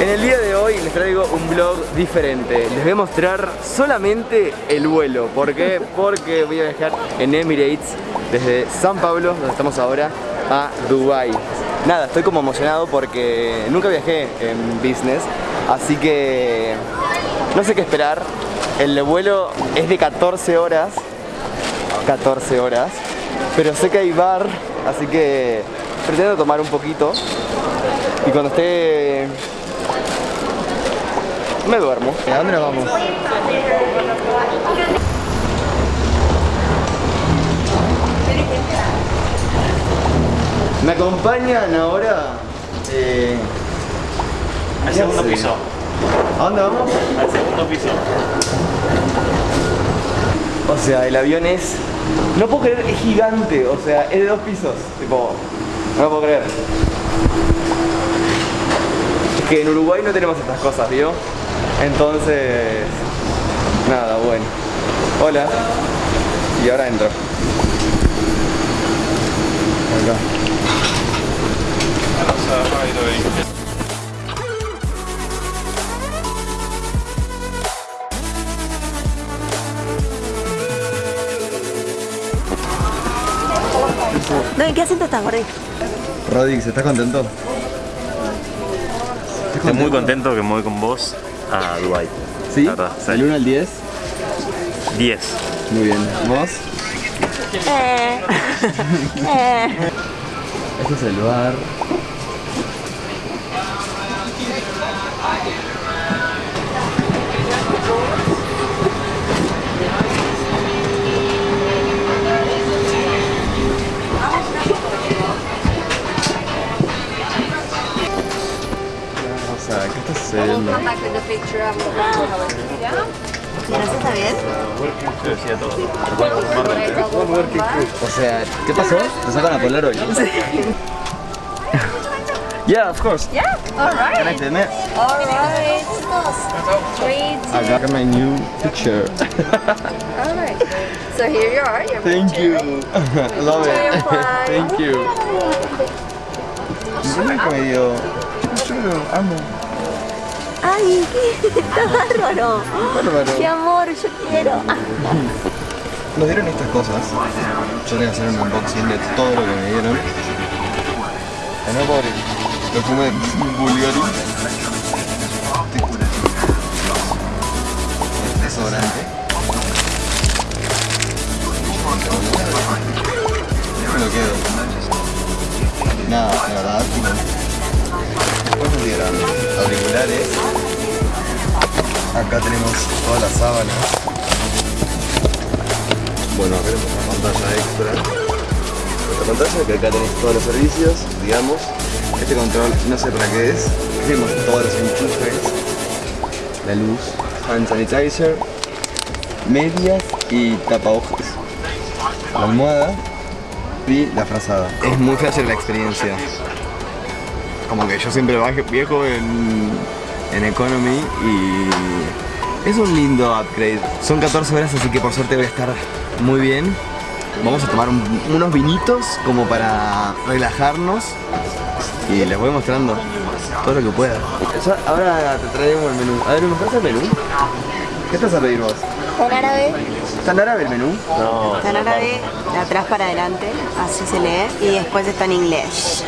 En el día de hoy les traigo un vlog diferente. Les voy a mostrar solamente el vuelo. ¿Por qué? Porque voy a viajar en Emirates desde San Pablo, donde estamos ahora, a Dubai. Nada, estoy como emocionado porque nunca viajé en business, así que no sé qué esperar. El vuelo es de 14 horas, 14 horas, pero sé que hay bar, así que pretendo tomar un poquito y cuando esté me duermo. ¿A dónde nos vamos? Me acompañan ahora eh, Al ¿qué segundo hace? piso. ¿A dónde vamos? Al segundo piso. O sea, el avión es... No puedo creer, es gigante. O sea, es de dos pisos. Tipo, no lo puedo creer. Es que en Uruguay no tenemos estas cosas, ¿vio? Entonces... Nada, bueno. Hola. Y ahora entro. Acá. No, ¿en qué asiento estás, Gordi? Rodix, ¿estás contento? Estoy muy contento que me voy con vos a Dubai. ¿Sí? La verdad, sí. ¿Del 1 al 10? 10. Muy bien. ¿Vos? Eh. eh. Este es el bar. come back with a picture of the Yeah? Yeah, of course. Yeah, alright. Can I film it? Alright. I got my new picture. alright. So here you are. Your Thank picture. you. I love it. Thank you. Yo soy medio... Yo amo. Ay, está bárbaro. Bárbaro. Qué amor, yo quiero. Nos dieron estas cosas. Yo les voy a hacer un unboxing de todo lo que me dieron. No, pobre. Perfume Bulgari. Todas las sábanas. Bueno, tenemos una pantalla extra. Otra pantalla que acá tenés todos los servicios, digamos. Este control no sé para qué es. Tenemos todos los enchufes. La luz, hand sanitizer, medias y tapabocas. La almohada y la frazada. Es muy fácil la experiencia. Como que yo siempre baje- viajo en, en Economy y es un lindo upgrade. Son 14 horas, así que por suerte voy a estar muy bien. Vamos a tomar un- unos vinitos como para relajarnos y les voy mostrando todo lo que pueda. ahora te traemos el menú. A ver, ¿me mostrás el menú? ¿Qué estás a pedir vos? ¿Está en árabe? ¿Está en árabe el menú? No. Está en árabe, de atrás para adelante, así se lee, y después está en inglés.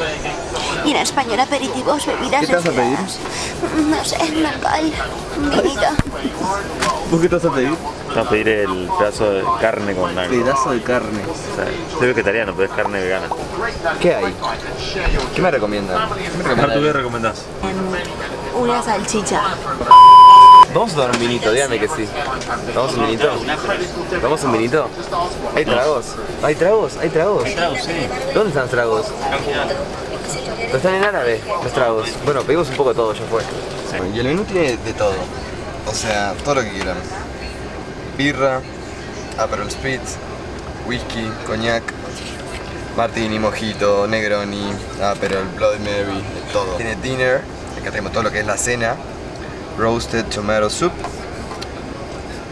Y en español, aperitivos, bebidas ¿Qué te vas a pedir? No sé, un vinito. ¿Vos qué te vas a pedir? Vamos a pedir el pedazo de carne con algo. Pedazo de carne. O sea, soy vegetariano, pero es carne vegana. ¿Qué hay? ¿Qué me recomiendan? ¿Qué me recomendás? Em, Una salchicha. Vamos a tomar un vinito, dígame que sí. ¿Vamos un vinito? ¿Vamos un vinito? ¿Hay tragos? ¿Hay tragos? ¿Hay tragos? ¿Dónde están los tragos? Pero están en árabe, los tragos. Bueno, pedimos un poco de todo, ya fue. Y el menú tiene de todo. O sea, todo lo que quieran. Birra, Aperol Spritz, whisky, coñac, martini, mojito, negroni, Aperol, Bloody Mary, de todo. Tiene dinner, acá tenemos todo lo que es la cena, roasted tomato soup,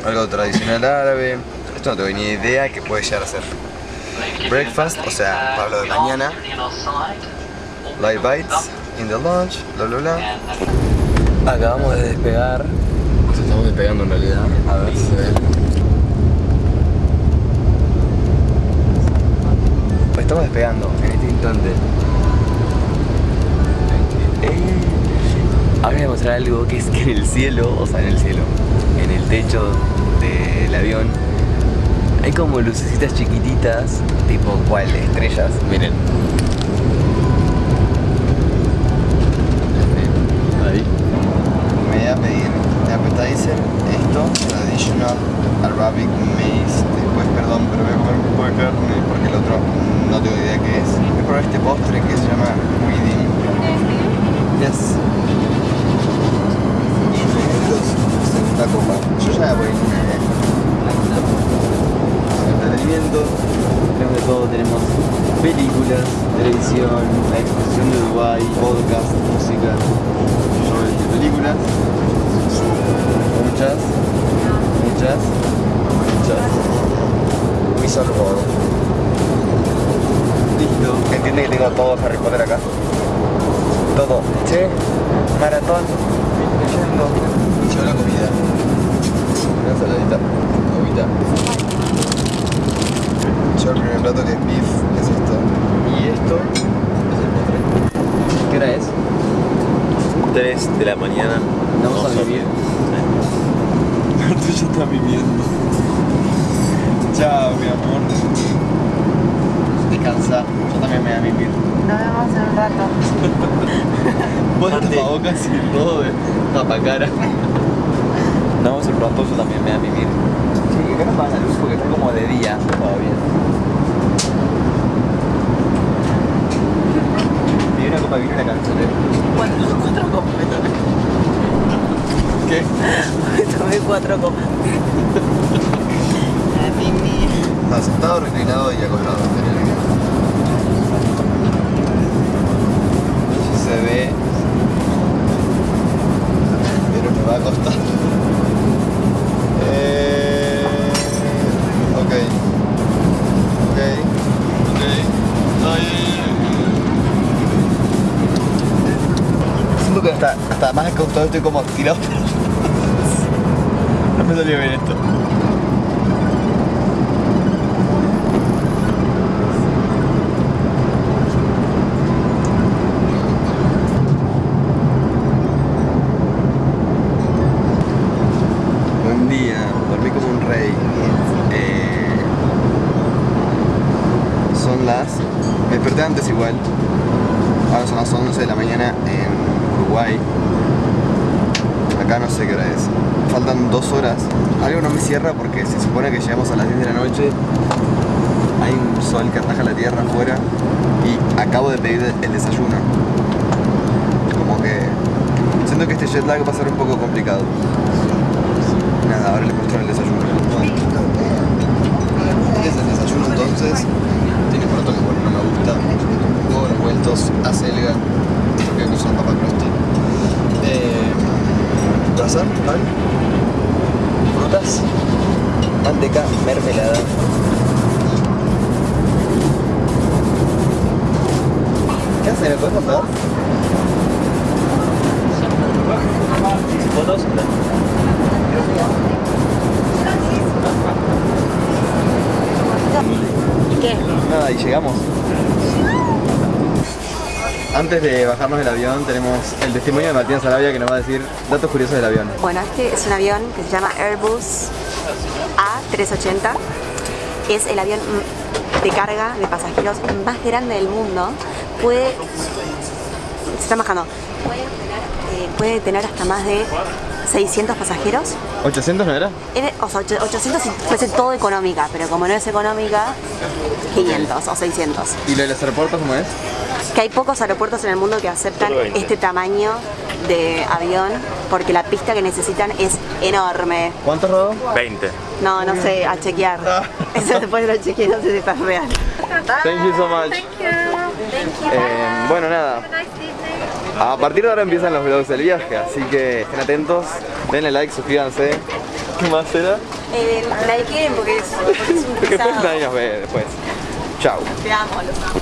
algo tradicional árabe. Esto no tengo ni idea que puede llegar a ser. Breakfast, o sea, para lo de mañana. Light bites, in the lunch, bla bla bla. Acabamos de despegar. Nos estamos despegando en realidad. A ver si se ve. Pues estamos despegando en este instante. Ahora voy a mostrar algo que es que en el cielo, o sea, en el cielo, en el techo del avión, hay como lucecitas chiquititas, tipo cual, estrellas. Miren. Ahí. Me voy a pedir de appetizer esto, traditional Arabic maize. Después, perdón, pero voy a comer un poco de carne porque el otro no tengo idea qué es. Voy a probar este postre que se llama Weeding. Yes. Segunda copa. Yo ya voy en entretenimiento, tenemos de todo, tenemos películas, televisión, la exposición de Dubai, podcast, música, sobre películas, muchas, muchas, muchas. Wizard World. Listo. Entiende que tengo todo Harry Potter acá. Todo. Che, maratón, leyendo. Yo la comida. Una saladita, agüita. Yo el primer plato que es beef es esto. Y esto es el postre. ¿Qué hora es? 3 de la mañana. Vamos a vivir. Tú ya estás viviendo. Chao, mi amor. Descansa. Yo también me voy a vivir. Nos vemos en un rato. Vos tapabocas y todo de tapacara. Nos vemos un rato, yo también me voy a vivir. Sí, acá no pasa la luz porque está como de día todavía. Y una copa de vino y una canchete. Cuatro, cuatro copas me tomé. ¿Qué? Me tomé cuatro me- Está sentado, reclinado y acostado. Si se ve. Pero me va a costar. Eh, ok. Ok. Ok. Ay. Siento que hasta, hasta más acostado estoy como tirado. Me salió bien esto. Buen día, dormí como un rey. Eh, son las. Me desperté antes igual. Ahora son las 11 de la mañana en Uruguay. Acá no sé qué hora es. Faltan dos horas. Algo no me cierra porque se supone que llegamos a las 10 de la noche. Hay un sol que ataja la tierra afuera. Y acabo de pedir el desayuno. Como que. Siento que este jet lag va a ser un poco complicado. Nada, ahora les muestro el desayuno. Es el desayuno entonces. Tiene que bueno, no me gusta. Huevos revueltos, acelga, croissant, pan, frutas, manteca, mermelada. ¿Qué hacen? ¿Me puedes contar? ¿Fotos? ¿Y qué? Nada, y llegamos. Antes de bajarnos del avión tenemos el testimonio de Martín Sarabia que nos va a decir datos curiosos del avión. Bueno, este es un avión que se llama Airbus A380. Es el avión mm, de carga de pasajeros más grande del mundo. Puede. Se está bajando. Eh, puede tener hasta más de 600 pasajeros. ¿800 no era? Era- o sea, ocho- 800 si fuese todo económica, pero como no es económica, 500 o 600. ¿Y lo de los aeropuertos cómo es? Que hay pocos aeropuertos en el mundo que aceptan Solo 20. este tamaño de avión porque la pista que necesitan es enorme. ¿Cuánto rodó? 20. No, no sé, a chequear. Eso después lo chequeé, no sé si está real. Thank you so much. Eh, bueno, nada. A partir de ahora empiezan los vlogs del viaje, así que estén atentos, denle like, suscríbanse. ¿Qué más será? Eh, quieren porque es, porque es un Porque después nadie nos ve después. Chao. Te amo, los amo.